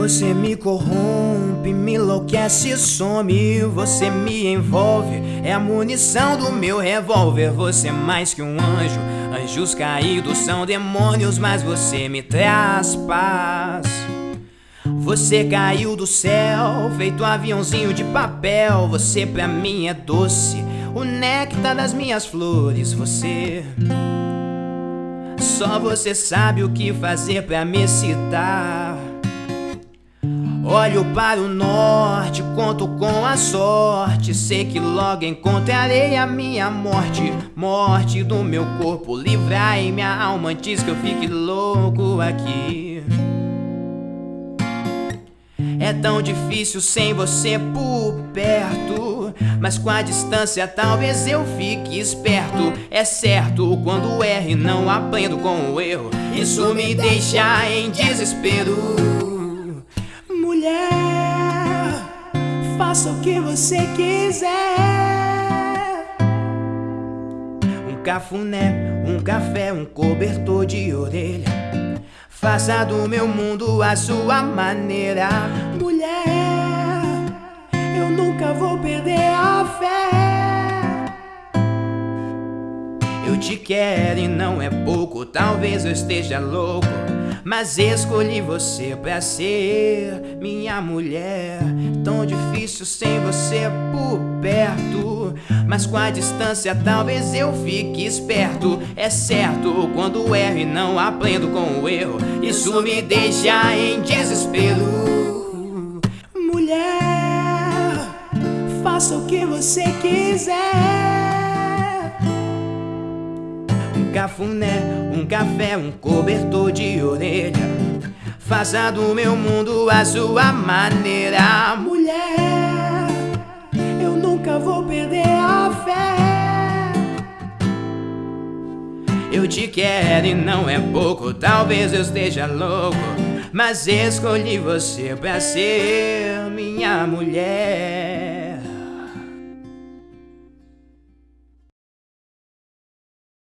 Você me corrompe, me enlouquece some. Você me envolve, é a munição do meu revólver. Você é mais que um anjo, anjos caídos são demônios, mas você me traz paz. Você caiu do céu, feito um aviãozinho de papel. Você pra mim é doce, o néctar das minhas flores. Você. Só você sabe o que fazer pra me citar. Olho para o norte, conto com a sorte. Sei que logo encontrarei a minha morte. Morte do meu corpo, livrai minha alma antes que eu fique louco aqui. É tão difícil sem você por perto. Mas com a distância talvez eu fique esperto. É certo, quando erro e não aprendo com o erro, isso me deixa em desespero mulher, faça o que você quiser. Um cafuné, um café, um cobertor de orelha. Faça do meu mundo a sua maneira. Mulher, eu nunca vou perder a fé. Eu te quero e não é pouco, talvez eu esteja louco. Mas escolhi você pra ser minha mulher. Tão difícil sem você por perto. Mas com a distância talvez eu fique esperto. É certo, quando erro e não aprendo com o erro, isso me deixa em desespero. Mulher, faça o que você quiser cafuné, um café, um cobertor de orelha. Faça do meu mundo a sua maneira, mulher. Eu nunca vou perder a fé. Eu te quero e não é pouco, talvez eu esteja louco. Mas escolhi você pra ser minha mulher.